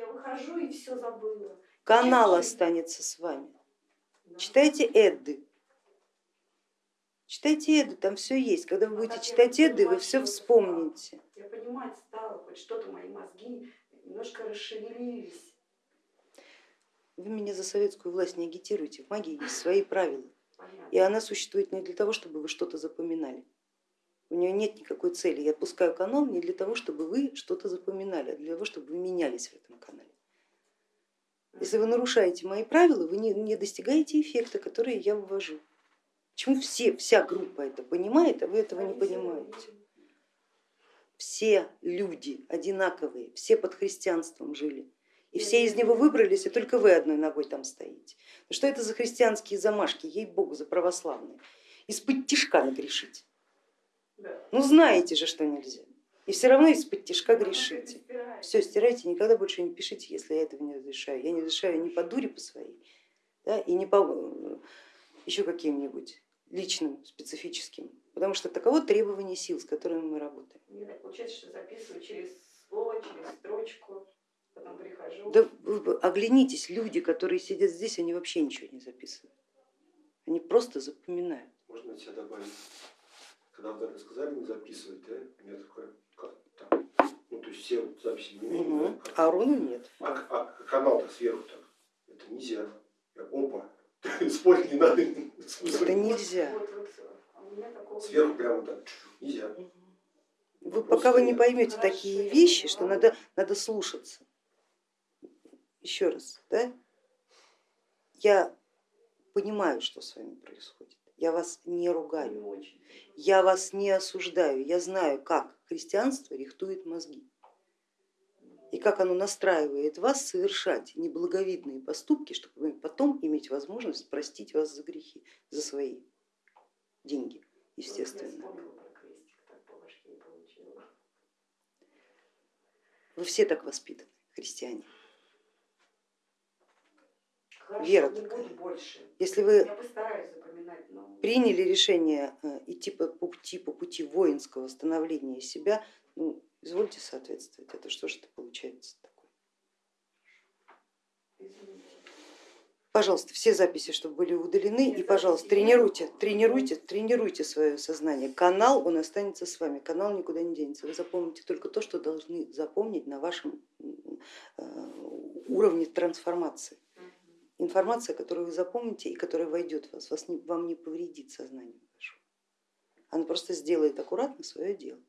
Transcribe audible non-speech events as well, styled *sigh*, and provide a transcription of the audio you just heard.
я выхожу и все забыла. Канал останется с вами. Да. Читайте Эдды. Читайте Эдды, там все есть. Когда вы А будете я читать Эдды, вы все вспомните. Я понимать стала, хоть что-то мои мозги немножко расшевелились. Вы меня за советскую власть не агитируйте. В магии есть свои правила. Понятно. И она существует не для того, чтобы вы что-то запоминали. У нее нет никакой цели. Я отпускаю канал не для того, чтобы вы что-то запоминали, а для того, чтобы вы менялись в этом. Если вы нарушаете мои правила, вы не, не достигаете эффекта, который я ввожу. Почему все, вся группа это понимает, а вы этого не понимаете? Все люди одинаковые, все под христианством жили. И все из него выбрались, и только вы одной ногой там стоите. Ну что это за христианские замашки, ей-богу, за православные? Из-под тишка нагрешить. Ну знаете же, что нельзя. И все равно из-под Ну, грешите. Все, стирайте, никогда больше не пишите, если я этого не разрешаю. Я не разрешаю ни по дуре по своей, да, и не по еще каким-нибудь личным, специфическим, потому что таково требование сил, с которыми мы работаем. Мне так получается, что записываю через слово, через строчку, потом прихожу. Да вы оглянитесь, люди, которые сидят здесь, они вообще ничего не записывают. Они просто запоминают. Можно от себя добавить? Когда вы рассказали, не записывать, да? У меня такое, как так. Ну, то есть все вот записи не имеют, Угу. да? А руны нет. А, а канал-то сверху так. Это нельзя. Я, опа, *laughs* спорить не надо. Это нельзя. А Сверху прямо так. Нельзя. Вы, пока вы не поймете такие вещи, что надо, надо слушаться. Еще раз, да? я понимаю, что с вами происходит. Я вас не ругаю, я вас не осуждаю. Я знаю, как христианство рихтует мозги как оно настраивает вас совершать неблаговидные поступки, чтобы потом иметь возможность простить вас за грехи, за свои деньги, естественно. Вы все так воспитаны, христиане. Вера такая. Если вы приняли решение э, идти по пути, по пути воинского становления себя, ну, извольте соответствовать. Это что же это получается извините. Пожалуйста, все записи, чтобы были удалены, и, пожалуйста, тренируйте, тренируйте, тренируйте свое сознание. Канал, он останется с вами, канал никуда не денется. Вы запомните только то, что должны запомнить на вашем э, уровне трансформации. Информация, которую вы запомните и которая войдет в вас, вас не, вам не повредит сознание вашему. Она просто сделает аккуратно свое дело.